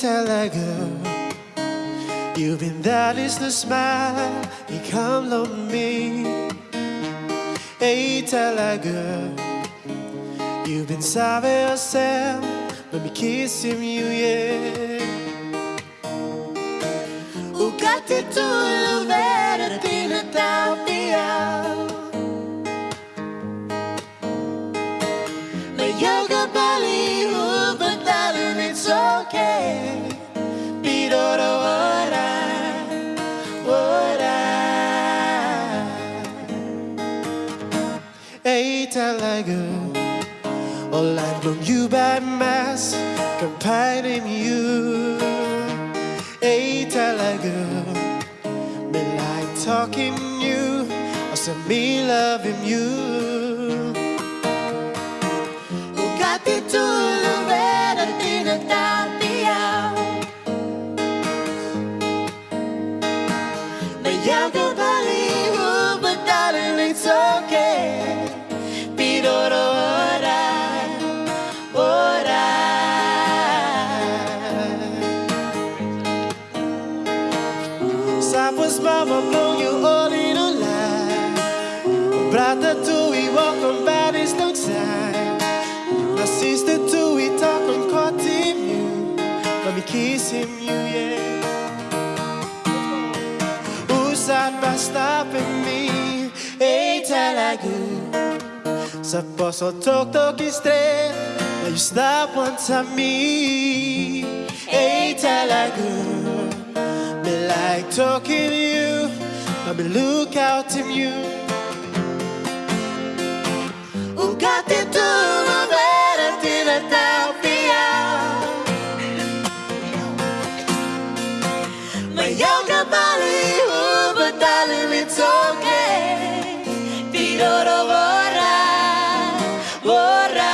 You've been that is the smile Ikaw lang me. Hey talaga You've been sabi yourself Let me kiss him you yeah. Ugati tuluvera tinatapia My yoga bali but darling it's okay talaga All life long you by mass Compiling you. Hey talaga Me like talking you. Or Also me loving you. Ugati tuluvera tinatapia Mayaga baliho Sapos mama blow you all in a lie Brother too we walk on bodies no time My sister too we talk on courting you Let me kiss him you yeah. Usad by stopping me. Hey talaga Sa poso tok tok straight Now you stop one time me. Hey talaga Me like talking to you. I've been look out to you. Ugate tu mavera tina taupia. My yoga bali ubatali it's okay. Tidoro vorra, vorra.